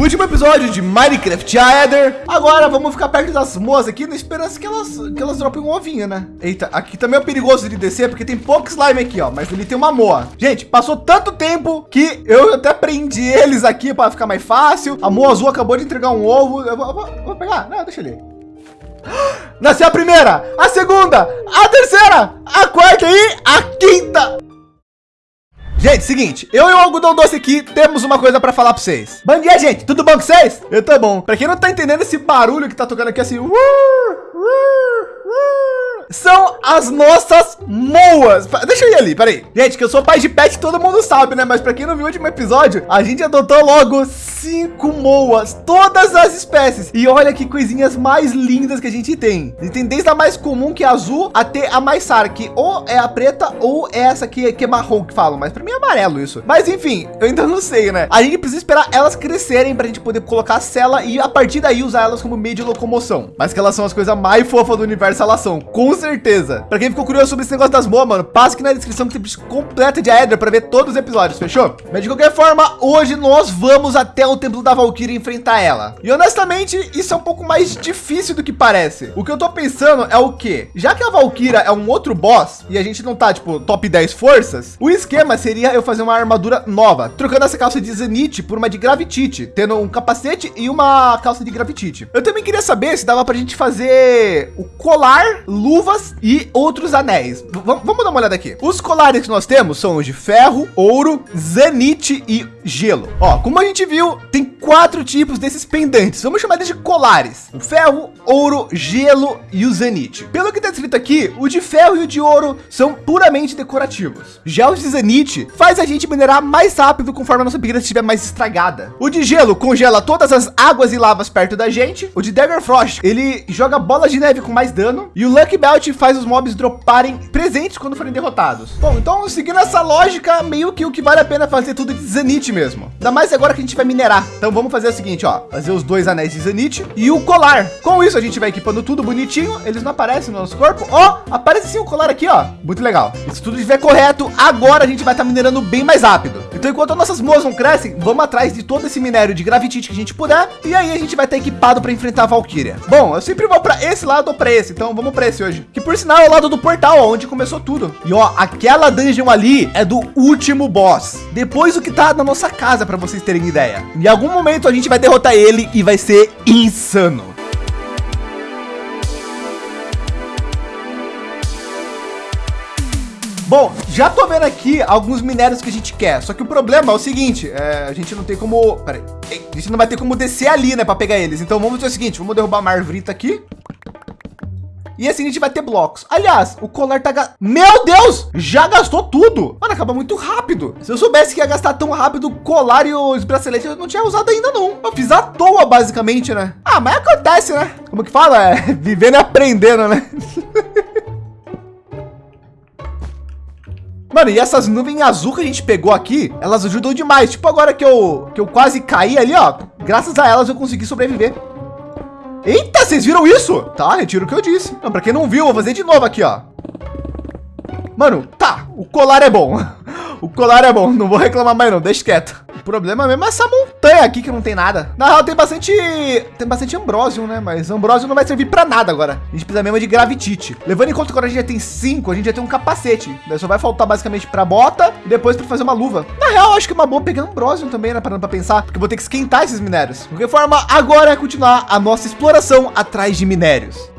Último episódio de Minecraft Aether. Agora vamos ficar perto das moas aqui na esperança que elas, que elas dropem um ovinho, né? Eita, aqui também é perigoso de descer porque tem pouco slime aqui, ó. Mas ele tem uma moa. Gente, passou tanto tempo que eu até prendi eles aqui para ficar mais fácil. A moa azul acabou de entregar um ovo. Eu vou, eu vou, vou pegar. Não, deixa ele. Nasceu a primeira, a segunda, a terceira, a quarta e a quinta. Gente, seguinte, eu e o algodão doce aqui temos uma coisa para falar para vocês. Bom dia, gente. Tudo bom com vocês? Eu tô bom. Para quem não tá entendendo esse barulho que tá tocando aqui assim, uh, uh, são as nossas moas. Deixa eu ir ali, peraí. Gente, que eu sou pai de pet, todo mundo sabe, né? Mas para quem não viu o último episódio, a gente adotou logo cinco moas, todas as espécies. E olha que coisinhas mais lindas que a gente tem. E tem desde a mais comum, que é azul, até a mais sara, que ou é a preta ou é essa aqui, que é marrom que falam. Mas para mim é amarelo isso. Mas enfim, eu ainda não sei, né? A gente precisa esperar elas crescerem para a gente poder colocar a cela e a partir daí usar elas como meio de locomoção. Mas que elas são as coisas mais fofas do universo, elas são. Com certeza. Para quem ficou curioso sobre esse negócio das moas, mano, passe aqui na descrição que tem completa de Aether para ver todos os episódios, fechou? Mas de qualquer forma, hoje nós vamos até o templo da Valkyrie enfrentar ela. E honestamente, isso é um pouco mais difícil do que parece. O que eu tô pensando é o que? Já que a Valkyria é um outro boss e a gente não tá tipo top 10 forças, o esquema seria eu fazer uma armadura nova, trocando essa calça de Zenith por uma de Gravitite, tendo um capacete e uma calça de Gravitite. Eu também queria saber se dava pra gente fazer o colar, luva luvas e outros anéis. V vamos dar uma olhada aqui. Os colares que nós temos são os de ferro, ouro, zenite e gelo. Ó, como a gente viu, tem quatro tipos desses pendentes. Vamos chamar eles de colares. O ferro, ouro, gelo e o zenite. Pelo que está escrito aqui, o de ferro e o de ouro são puramente decorativos. Já o de zenite faz a gente minerar mais rápido conforme a nossa pigmenta estiver mais estragada. O de gelo congela todas as águas e lavas perto da gente. O de Dagger Frost, ele joga bolas de neve com mais dano. E o Lucky Belt faz os mobs droparem presentes quando forem derrotados. Bom, então seguindo essa lógica, meio que o que vale a pena fazer tudo de zenite mesmo. Ainda mais agora que a gente vai minerar. Então vamos fazer o seguinte, ó, fazer os dois anéis de Zenith e o colar. Com isso a gente vai equipando tudo bonitinho, eles não aparecem no nosso corpo. Ó, aparece sim o colar aqui, ó. Muito legal. E se tudo estiver correto, agora a gente vai estar tá minerando bem mais rápido. Então enquanto as nossas moas não crescem, vamos atrás de todo esse minério de gravitite que a gente puder e aí a gente vai estar tá equipado para enfrentar a Valkyria. Bom, eu sempre vou para esse lado ou para esse, então vamos para esse hoje. Que por sinal é o lado do portal, ó, onde começou tudo. E ó, aquela dungeon ali é do último boss. Depois o que tá na nossa casa para vocês terem ideia. Em algum momento a gente vai derrotar ele e vai ser insano. Bom, já tô vendo aqui alguns minérios que a gente quer. Só que o problema é o seguinte, é, a gente não tem como... Peraí, a gente não vai ter como descer ali, né, para pegar eles. Então vamos fazer o seguinte, vamos derrubar uma arvorita aqui. E assim a gente vai ter blocos. Aliás, o colar tá... Meu Deus! Já gastou tudo. Mano, acaba muito rápido. Se eu soubesse que ia gastar tão rápido o colar e os braceletes, eu não tinha usado ainda não. Eu fiz à toa, basicamente, né? Ah, mas acontece, né? Como que fala? É, vivendo e aprendendo, né? Mano, e essas nuvens azul que a gente pegou aqui, elas ajudam demais. Tipo agora que eu, que eu quase caí ali, ó. Graças a elas eu consegui sobreviver. Eita, vocês viram isso? Tá, retiro o que eu disse. Não, para quem não viu, vou fazer de novo aqui, ó. Mano, tá, o colar é bom. O colar é bom, não vou reclamar mais não, deixa quieto. O problema mesmo é essa montanha aqui que não tem nada. Na real, tem bastante, tem bastante ambrósio, né? Mas ambrósio não vai servir para nada agora. A gente precisa mesmo de gravitite. Levando em conta que agora a gente já tem cinco, a gente já tem um capacete. Daí só vai faltar basicamente para bota e depois para fazer uma luva. Na real, acho que é uma boa pegar ambrósio também, né? Parando para pensar, porque eu vou ter que esquentar esses minérios. De qualquer forma, agora é continuar a nossa exploração atrás de minérios.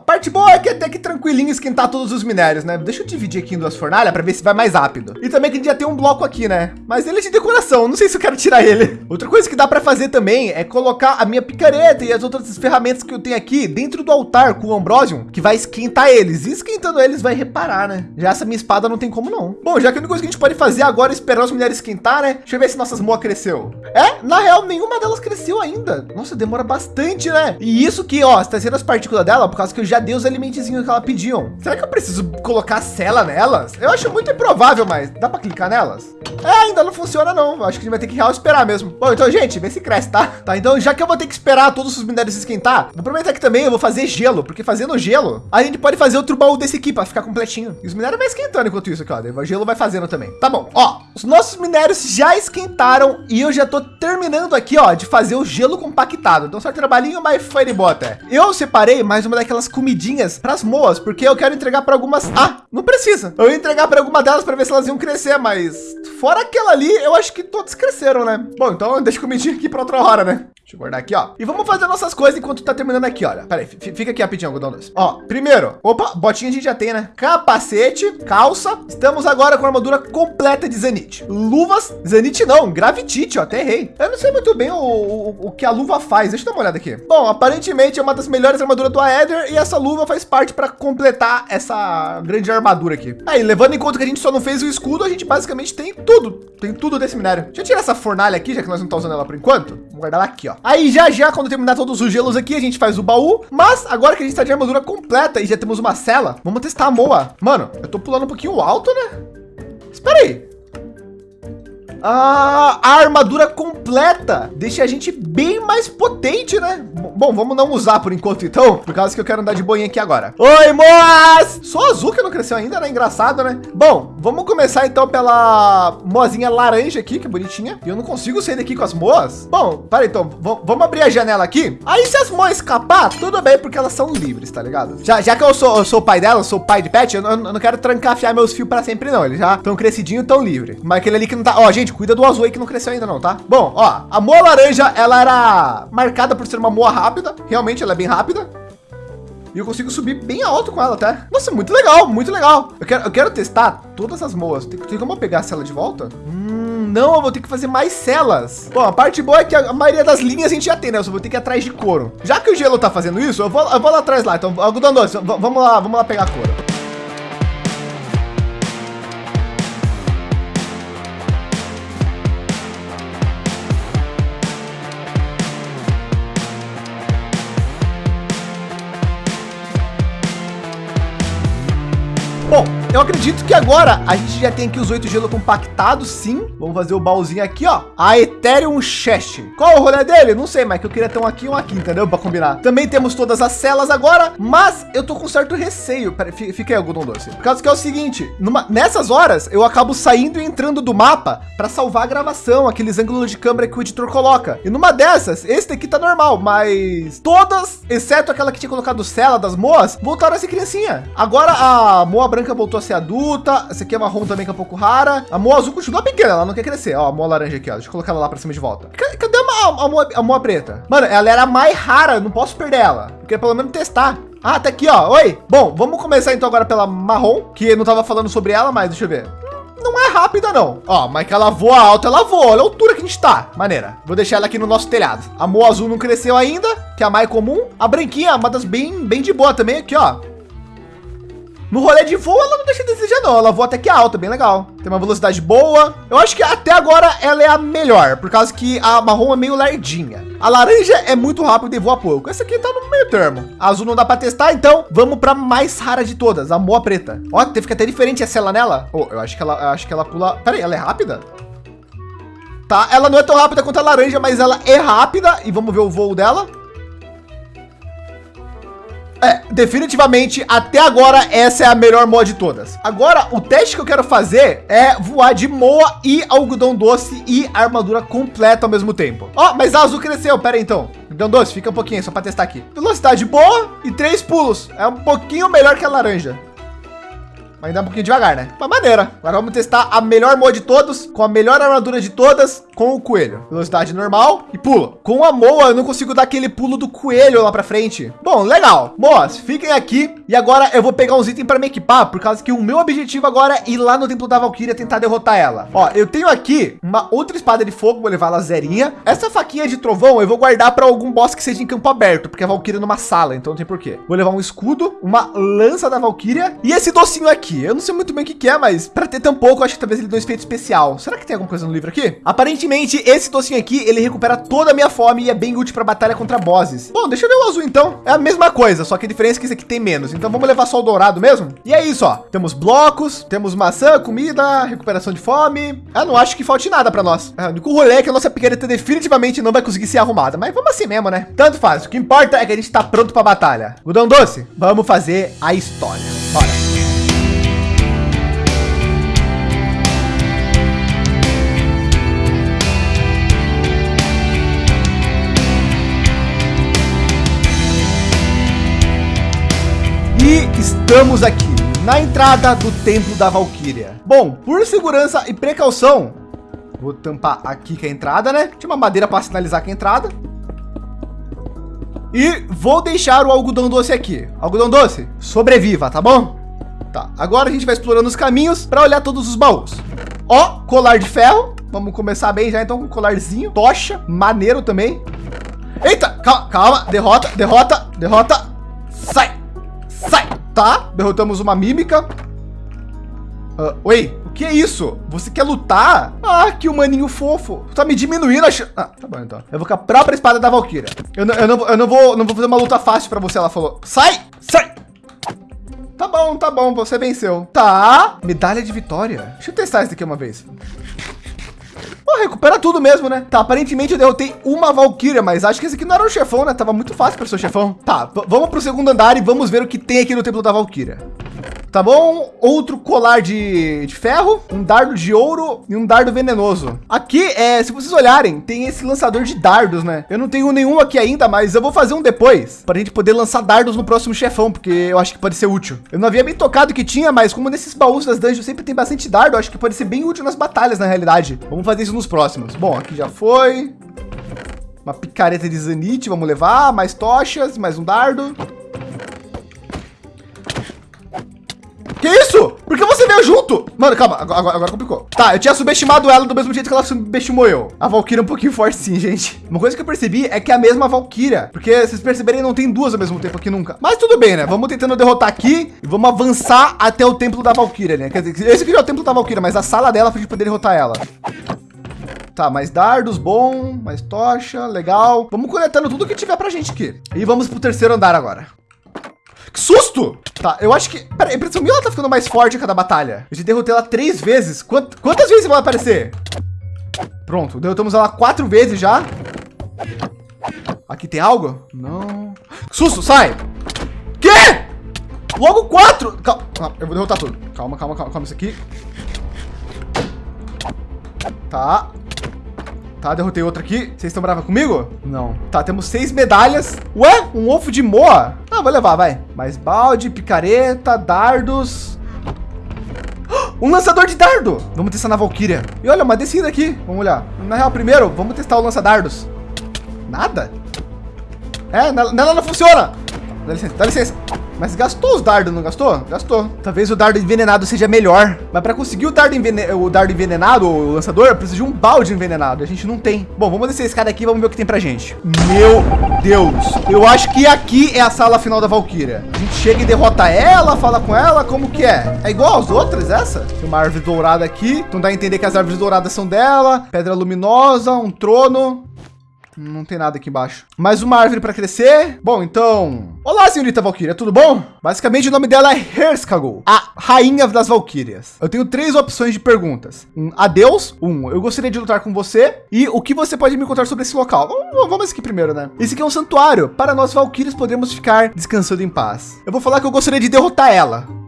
A parte boa é que até que tranquilinho esquentar todos os minérios, né? Deixa eu dividir aqui em duas fornalhas para ver se vai mais rápido. E também que a gente já tem um bloco aqui, né? Mas ele é de decoração, não sei se eu quero tirar ele. Outra coisa que dá para fazer também é colocar a minha picareta e as outras ferramentas que eu tenho aqui dentro do altar com o Ambrosium, que vai esquentar eles. E esquentando eles vai reparar, né? Já essa minha espada não tem como não. Bom, já que a única coisa que a gente pode fazer agora é esperar os minérios esquentar, né? Deixa eu ver se nossas moas cresceu. É, na real, nenhuma delas cresceu ainda. Nossa, demora bastante, né? E isso que, ó, está sendo as partículas dela, por causa que eu já dei os alimentezinhos que ela pediam. Será que eu preciso colocar cela nelas? Eu acho muito improvável, mas dá para clicar nelas? É, ainda não funciona não. Acho que a gente vai ter que real esperar mesmo. Bom, então, gente, vê se cresce, tá? Tá, então já que eu vou ter que esperar todos os minérios esquentar, vou aproveitar que também eu vou fazer gelo, porque fazendo gelo, a gente pode fazer outro baú desse aqui para ficar completinho. E os minérios vai esquentando enquanto isso aqui, ó. O gelo vai fazendo também. Tá bom, ó, os nossos minérios já esquentaram e eu já tô terminando aqui, ó, de fazer o gelo compactado. Então só trabalhinho, mas foi de boa até. Eu separei mais uma daquelas comidinhas para as moas, porque eu quero entregar para algumas. Ah, não precisa. Eu ia entregar para alguma delas para ver se elas iam crescer, mas fora aquela ali, eu acho que todos cresceram, né? Bom, então deixa comidinha aqui para outra hora, né? Deixa eu guardar aqui, ó. E vamos fazer nossas coisas enquanto tá terminando aqui, olha. Pera aí, fica aqui rapidinho, algodão doce. Ó, primeiro, opa, botinha a gente já tem, né? Capacete, calça. Estamos agora com a armadura completa de Zenith. Luvas, Zenith não, Gravitite, ó, até errei. Eu não sei muito bem o, o, o, que a luva faz. Deixa eu dar uma olhada aqui. Bom, aparentemente é uma das melhores armaduras do Aether e essa luva faz parte para completar essa grande armadura aqui. Aí, levando em conta que a gente só não fez o escudo, a gente basicamente tem tudo. Tem tudo desse minério. Deixa eu tirar essa fornalha aqui, já que nós não estamos usando ela por enquanto. Vamos guardar ela aqui, ó. Aí já já, quando terminar todos os gelos aqui, a gente faz o baú. Mas agora que a gente está de armadura completa e já temos uma cela, vamos testar a Moa. Mano, eu tô pulando um pouquinho alto, né? Espera aí. A armadura completa deixa a gente bem mais potente, né? Bom, vamos não usar por enquanto, então, por causa que eu quero andar de boinha aqui agora. Oi, moas! Só azul que não cresceu ainda, né? Engraçado, né? Bom, vamos começar então pela moazinha laranja aqui, que é bonitinha. E eu não consigo sair daqui com as moas. Bom, para então, vamos abrir a janela aqui. Aí se as moas escapar, tudo bem, porque elas são livres, tá ligado? Já, já que eu sou, eu sou o pai dela, sou o pai de pet, eu, eu, eu não quero trancafiar meus fios para sempre, não. Eles já estão crescidinho, tão livre. Mas aquele ali que não tá. Ó, gente, cuida do azul aí que não cresceu ainda, não, tá? Bom, ó, a moa laranja, ela era marcada por ser uma moa rápida. Realmente, ela é bem rápida. E eu consigo subir bem alto com ela até. Nossa, muito legal, muito legal. Eu quero, eu quero testar todas as moas. Tem, tem como eu pegar a cela de volta? Hum, não, eu vou ter que fazer mais celas. Bom, a parte boa é que a, maioria das linhas a gente já tem, né? Eu só vou ter que ir atrás de couro. Já que o gelo tá fazendo isso, eu vou, eu vou lá atrás lá. Então, algodão doce, vamos lá, vamos lá pegar couro. Eu acredito que agora a gente já tem aqui os oito gelo compactados, sim. Vamos fazer o baúzinho aqui, ó. A Ethereum Chest. Qual o rolê dele? Não sei, mas que eu queria ter um aqui e um aqui, entendeu? Para combinar. Também temos todas as celas agora, mas eu tô com certo receio. Pera, fica aí, algodão doce. Por causa que é o seguinte, numa, nessas horas eu acabo saindo e entrando do mapa para salvar a gravação, aqueles ângulos de câmera que o editor coloca. E numa dessas, esse daqui tá normal, mas todas, exceto aquela que tinha colocado cela das moas, voltaram a ser criancinha. Agora a moa branca voltou a ser adulta. Essa aqui é marrom também, que é um pouco rara. A moa azul continua pequena, ela não quer crescer. Ó, a moa laranja aqui, ó. Deixa eu colocar ela lá para cima de volta. Cadê a, a, a moa preta? Mano, ela era mais rara, não posso perder ela. Eu queria pelo menos testar. Ah, tá aqui, ó. Oi. Bom, vamos começar então agora pela marrom, que não tava falando sobre ela, mas deixa eu ver não é rápida não. Ó, mas que ela voa alto, ela voa. Olha a altura que a gente tá. Maneira. Vou deixar ela aqui no nosso telhado. A moa azul não cresceu ainda, que é a mais comum. A branquinha, uma das bem, bem de boa também aqui, ó. No rolê de voo, ela não deixa de desejar, não. Ela voa até que alta, bem legal. Tem uma velocidade boa. Eu acho que até agora ela é a melhor, por causa que a marrom é meio lardinha. A laranja é muito rápida e voa pouco. Essa aqui tá no meio termo. A azul não dá para testar, então vamos para mais rara de todas, a moa preta. Ó, que até diferente a cela nela. Oh, eu acho que ela, eu acho que ela pula. Pera aí, ela é rápida? Tá, ela não é tão rápida quanto a laranja, mas ela é rápida. E vamos ver o voo dela. É, definitivamente, até agora, essa é a melhor mod de todas. Agora, o teste que eu quero fazer é voar de moa e algodão doce e armadura completa ao mesmo tempo. Ó, oh, mas a azul cresceu, pera aí então. Algodão doce, fica um pouquinho, só para testar aqui. Velocidade boa e três pulos. É um pouquinho melhor que a laranja. Mas ainda é um pouquinho devagar, né? Uma maneira. Agora vamos testar a melhor mod de todos, com a melhor armadura de todas, com o coelho. Velocidade normal e pula. Com a Moa, eu não consigo dar aquele pulo do coelho lá para frente. Bom, legal. Moas, fiquem aqui. E agora eu vou pegar uns itens para me equipar, por causa que o meu objetivo agora é ir lá no Templo da Valkyria tentar derrotar ela. Ó, eu tenho aqui uma outra espada de fogo, vou levar ela zerinha. Essa faquinha de trovão eu vou guardar para algum boss que seja em campo aberto, porque a Valkyria é numa sala, então não tem porquê. Vou levar um escudo, uma lança da Valkyria e esse docinho aqui aqui. Eu não sei muito bem o que, é, mas para ter tão pouco, acho que talvez ele dê um efeito especial. Será que tem alguma coisa no livro aqui? Aparentemente, esse docinho aqui, ele recupera toda a minha fome e é bem útil para batalha contra bosses. Bom, deixa eu ver o azul então. É a mesma coisa, só que a diferença é que esse aqui tem menos. Então vamos levar só o dourado mesmo? E é isso, ó. Temos blocos, temos maçã, comida, recuperação de fome. Eu não acho que falte nada para nós. É, o único rolê é que a nossa picareta definitivamente não vai conseguir ser arrumada, mas vamos assim mesmo, né? Tanto faz. O que importa é que a gente está pronto para batalha. Gudão doce, vamos fazer a história. Bora. E estamos aqui na entrada do Templo da Valquíria. Bom, por segurança e precaução, vou tampar aqui que é a entrada, né? Tinha uma madeira para sinalizar que é a entrada. E vou deixar o algodão doce aqui. Algodão doce, sobreviva, tá bom? Tá, agora a gente vai explorando os caminhos para olhar todos os baús. Ó, colar de ferro. Vamos começar bem já, então, com colarzinho. Tocha, maneiro também. Eita, calma, calma. Derrota, derrota, derrota. Sai. Tá, derrotamos uma mímica. Uh, oi, o que é isso? Você quer lutar? Ah, que humaninho fofo. Tá me diminuindo a Ah, tá bom então. Eu vou com a própria espada da Valkyria. Eu não, eu não, eu não vou, não vou fazer uma luta fácil para você. Ela falou, sai, sai. Tá bom, tá bom, você venceu. Tá, medalha de vitória. Deixa eu testar isso aqui uma vez. Pô, recupera tudo mesmo, né? Tá, aparentemente eu derrotei uma Valkyria, mas acho que esse aqui não era o chefão, né? Tava muito fácil para ser chefão. Tá, vamos pro segundo andar e vamos ver o que tem aqui no Templo da Valkyria. Tá bom? Outro colar de, de, ferro, um dardo de ouro e um dardo venenoso. Aqui, é, se vocês olharem, tem esse lançador de dardos, né? Eu não tenho nenhum aqui ainda, mas eu vou fazer um depois para a gente poder lançar dardos no próximo chefão, porque eu acho que pode ser útil. Eu não havia bem tocado que tinha, mas como nesses baús das dungeons sempre tem bastante dardo, acho que pode ser bem útil nas batalhas, na realidade. Vamos fazer isso nos próximos. Bom, aqui já foi. Uma picareta de zanite, vamos levar. Mais tochas, mais um dardo. Que isso? Por que você veio junto? Mano, calma, agora, agora, complicou. Tá, eu tinha subestimado ela do mesmo jeito que ela subestimou eu. A Valkyria é um pouquinho forte sim, gente. Uma coisa que eu percebi é que é a mesma Valkyria. Porque vocês perceberem, não tem duas ao mesmo tempo aqui nunca. Mas tudo bem, né? Vamos tentando derrotar aqui e vamos avançar até o templo da Valkyria, né? Quer dizer, esse aqui é o templo da Valkyria, mas a sala dela pra gente poder derrotar ela. Tá, mais dardos, bom, mais tocha, legal. Vamos coletando tudo que tiver pra gente aqui. E vamos pro terceiro andar agora. Que susto! Tá, eu acho que... Pera, a impressão minha ela tá ficando mais forte a cada batalha. Eu já derrotei ela três vezes. Quant... Quantas vezes vai aparecer? Pronto, derrotamos ela quatro vezes já. Aqui tem algo? Não. Susto, sai! Quê? Logo quatro! Calma, eu vou derrotar tudo. Calma, calma, calma, calma isso aqui. Tá. Tá, derrotei outro aqui. Vocês estão bravos comigo? Não. Tá, temos seis medalhas. Ué, um ovo de moa? Ah, vou levar, vai. Mais balde, picareta, dardos. Um lançador de dardo. Vamos testar na Valkyria. E olha, uma descida aqui. Vamos olhar. Na real, primeiro, vamos testar o lança-dardos. Nada? É, nela não funciona. Dá licença, dá licença. Mas gastou os dardos, não gastou? Gastou. Talvez o dardo envenenado seja melhor. Mas para conseguir o dardo, o dardo envenenado, o lançador, eu preciso de um balde envenenado. A gente não tem. Bom, vamos descer a escada aqui e vamos ver o que tem pra gente. Meu Deus. Eu acho que aqui é a sala final da Valkyria. A gente chega e derrota ela, fala com ela, como que é? É igual às outras, essa? Tem uma árvore dourada aqui. Então dá a entender que as árvores douradas são dela. Pedra luminosa, um trono. Não tem nada aqui embaixo. Mais uma árvore para crescer. Bom, então... Olá, senhorita Valkyria, tudo bom? Basicamente, o nome dela é Herskagul, a rainha das Valkyrias. Eu tenho três opções de perguntas. Um, adeus. Um, eu gostaria de lutar com você. E o que você pode me contar sobre esse local? Vamos, vamos aqui primeiro, né? Esse aqui é um santuário. Para nós Valkyrias podemos ficar descansando em paz. Eu vou falar que eu gostaria de derrotar ela.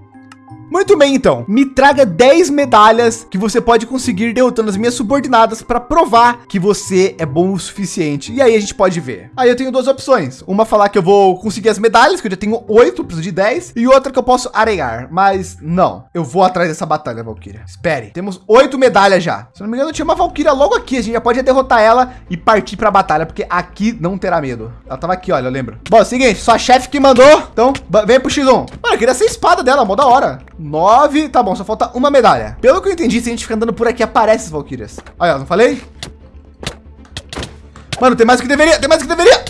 Muito bem, então. Me traga 10 medalhas que você pode conseguir derrotando as minhas subordinadas para provar que você é bom o suficiente. E aí a gente pode ver. Aí eu tenho duas opções. Uma falar que eu vou conseguir as medalhas, que eu já tenho 8, preciso de 10. E outra que eu posso aregar. Mas não, eu vou atrás dessa batalha, Valkyria. Espere, temos 8 medalhas já. Se não me engano, tinha uma Valkyria logo aqui. A gente já pode derrotar ela e partir para a batalha, porque aqui não terá medo. Ela tava aqui, olha, eu lembro. Bom, é seguinte, sua chefe que mandou. Então, vem pro X1. Mano, eu queria ser a espada dela, mó da hora. Nove. Tá bom, só falta uma medalha. Pelo que eu entendi, se a gente ficar andando por aqui, aparece as Valkyrias. Olha, não falei? Mano, tem mais do que deveria, tem mais do que deveria.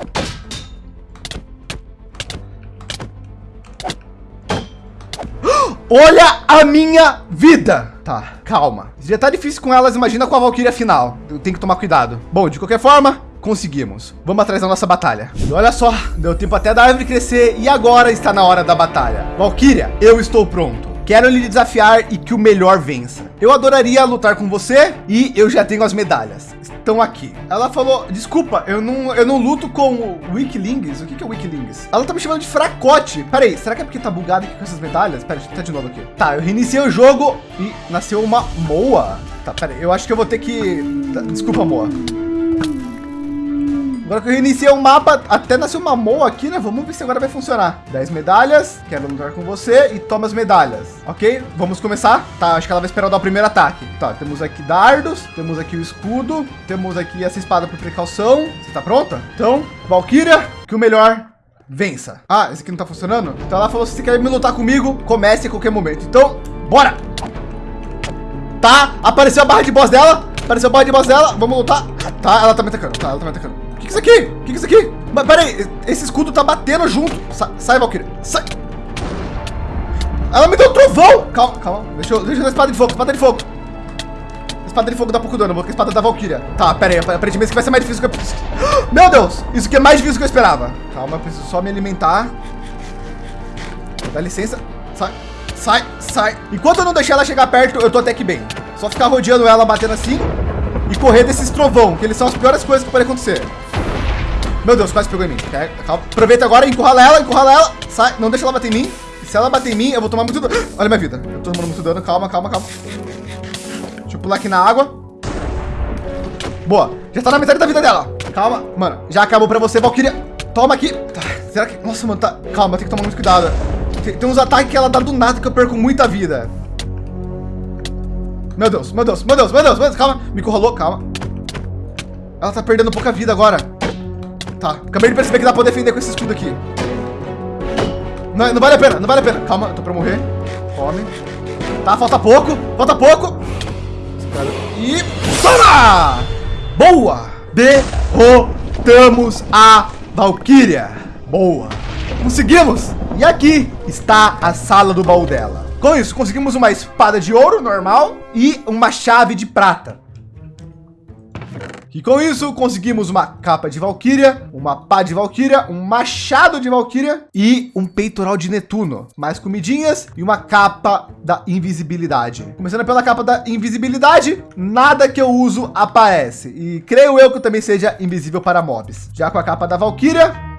Olha a minha vida. Tá, calma. Já tá difícil com elas, imagina com a Valkyria final. Eu tenho que tomar cuidado. Bom, de qualquer forma, conseguimos. Vamos atrás da nossa batalha. E olha só, deu tempo até da árvore crescer e agora está na hora da batalha. Valkyria, eu estou pronto. Quero lhe desafiar e que o melhor vença. Eu adoraria lutar com você e eu já tenho as medalhas. Estão aqui. Ela falou, desculpa, eu não, eu não luto com Wikilings. O que, que é Wikilings? Ela tá me chamando de fracote. Pera aí, será que é porque tá bugado aqui com essas medalhas? Pera, eu de novo aqui. Tá, eu reiniciei o jogo e nasceu uma moa. Tá, pera aí, eu acho que eu vou ter que... Desculpa, moa. Agora que eu reiniciei o mapa, até nasceu uma moa aqui, né? Vamos ver se agora vai funcionar. 10 medalhas, quero lutar com você e toma as medalhas. Ok, vamos começar. Tá, acho que ela vai esperar dar o primeiro ataque. Tá, temos aqui dardos, temos aqui o escudo, temos aqui essa espada por precaução. Você tá pronta? Então, Valkyria, que o melhor vença. Ah, esse aqui não tá funcionando? Então ela falou, se você quer me lutar comigo, comece a qualquer momento. Então, bora! Tá, apareceu a barra de boss dela. Apareceu a barra de boss dela. Vamos lutar. Tá, ela tá me atacando. Tá, ela tá me atacando que, que é isso aqui? O que, é isso aqui? Mas peraí, esse escudo tá batendo junto. Sa sai, Valkyria. Sai. Ela me deu um trovão. Calma, calma. Deixa eu, deixa eu dar espada de fogo, espada de fogo. Espada de fogo dá pouco dano, vou com a espada da Valkyria. Tá, pera aí, aparentemente isso vai ser mais difícil que eu... Meu Deus, isso aqui é mais difícil que eu esperava. Calma, eu preciso só me alimentar. Dá licença. Sai, sai, sai. Enquanto eu não deixar ela chegar perto, eu tô até que bem. Só ficar rodeando ela, batendo assim. E correr desses trovão, que eles são as piores coisas que podem acontecer. Meu Deus, quase pegou em mim. Calma. Aproveita agora, encurrala ela, encurrala ela. Sai, não deixa ela bater em mim. Se ela bater em mim, eu vou tomar muito dano. Olha minha vida. Eu tô tomando muito dano. Calma, calma, calma. Deixa eu pular aqui na água. Boa. Já tá na metade da vida dela. Calma. Mano, já acabou pra você, Valkyria. Toma aqui. Tá. Será que... Nossa, mano, tá... Calma, tem que tomar muito cuidado. Tem, tem uns ataques que ela dá do nada que eu perco muita vida. Meu Deus, meu Deus, meu Deus, meu Deus, meu Deus. Calma. Me encurralou, calma. Ela tá perdendo pouca vida agora. Tá, acabei de perceber que dá pra defender com esse escudo aqui. Não, não vale a pena, não vale a pena. Calma, tô pra morrer. Come. Tá, falta pouco, falta pouco. E... Toma! Boa! Derrotamos a Valkyria. Boa. Conseguimos! E aqui está a sala do baú dela. Com isso, conseguimos uma espada de ouro normal e uma chave de prata. E com isso conseguimos uma capa de Valkyria, uma pá de Valkyria, um machado de Valkyria e um peitoral de Netuno. Mais comidinhas e uma capa da invisibilidade. Começando pela capa da invisibilidade, nada que eu uso aparece. E creio eu que também seja invisível para mobs. Já com a capa da Valkyria,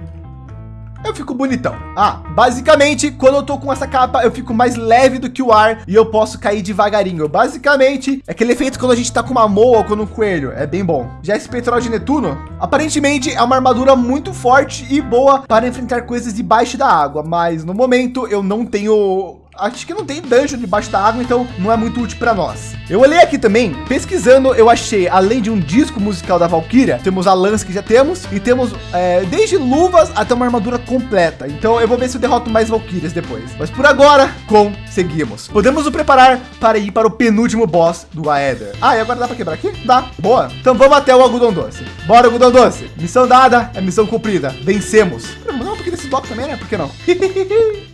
eu fico bonitão. Ah, basicamente, quando eu tô com essa capa, eu fico mais leve do que o ar e eu posso cair devagarinho. Basicamente, é aquele efeito quando a gente tá com uma moa ou com um coelho. É bem bom. Já esse peitoral de Netuno, aparentemente é uma armadura muito forte e boa para enfrentar coisas debaixo da água. Mas no momento eu não tenho acho que não tem dungeon debaixo da água, então não é muito útil para nós. Eu olhei aqui também, pesquisando, eu achei, além de um disco musical da Valkyria, temos a lança que já temos, e temos é, desde luvas até uma armadura completa. Então eu vou ver se eu derroto mais Valkyrias depois. Mas por agora, conseguimos. Podemos nos preparar para ir para o penúltimo boss do Aether. Ah, e agora dá para quebrar aqui? Dá. Boa. Então vamos até o algodão doce. Bora, algodão doce. Missão dada, é missão cumprida. Vencemos. Um pouquinho desses blocos também, né? Por que não?